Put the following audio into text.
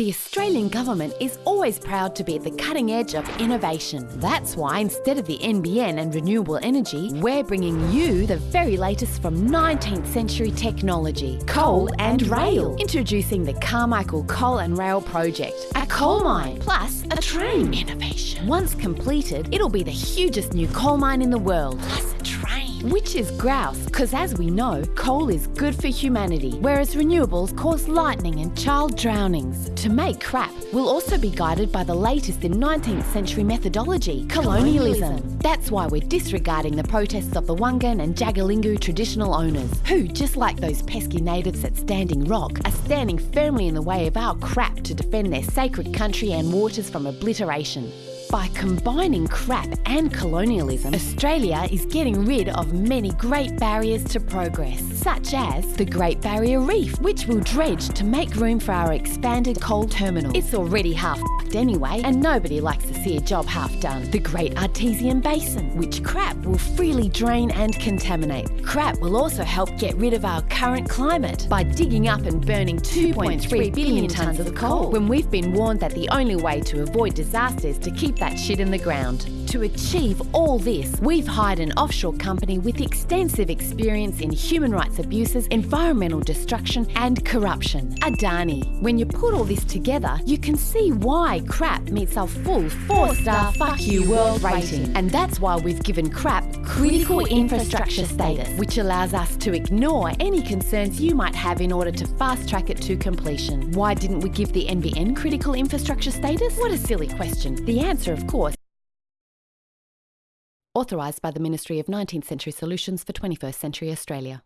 The Australian government is always proud to be at the cutting edge of innovation. That's why instead of the NBN and renewable energy, we're bringing you the very latest from 19th century technology, coal and rail. Introducing the Carmichael Coal and Rail Project, a coal mine plus a train. Innovation. Once completed, it'll be the hugest new coal mine in the world, plus. Which is grouse, because as we know, coal is good for humanity, whereas renewables cause lightning and child drownings. To make crap, we'll also be guided by the latest in 19th century methodology, colonialism. That's why we're disregarding the protests of the Wangan and Jagalingou traditional owners, who, just like those pesky natives at Standing Rock, are standing firmly in the way of our crap to defend their sacred country and waters from obliteration. By combining crap and colonialism, Australia is getting rid of many great barriers to progress, such as the Great Barrier Reef, which will dredge to make room for our expanded coal terminal. It's already half anyway, and nobody likes to see a job half done. The Great Artesian Basin, which crap will freely drain and contaminate. Crap will also help get rid of our current climate by digging up and burning 2.3 billion tonnes of coal, when we've been warned that the only way to avoid disaster is to keep that shit in the ground. To achieve all this, we've hired an offshore company with extensive experience in human rights abuses, environmental destruction, and corruption. Adani. When you put all this together, you can see why crap meets our full four star fuck you world rating. And that's why we've given crap critical infrastructure status, which allows us to ignore any concerns you might have in order to fast track it to completion. Why didn't we give the NBN critical infrastructure status? What a silly question. The answer, of course, authorised by the Ministry of 19th Century Solutions for 21st Century Australia.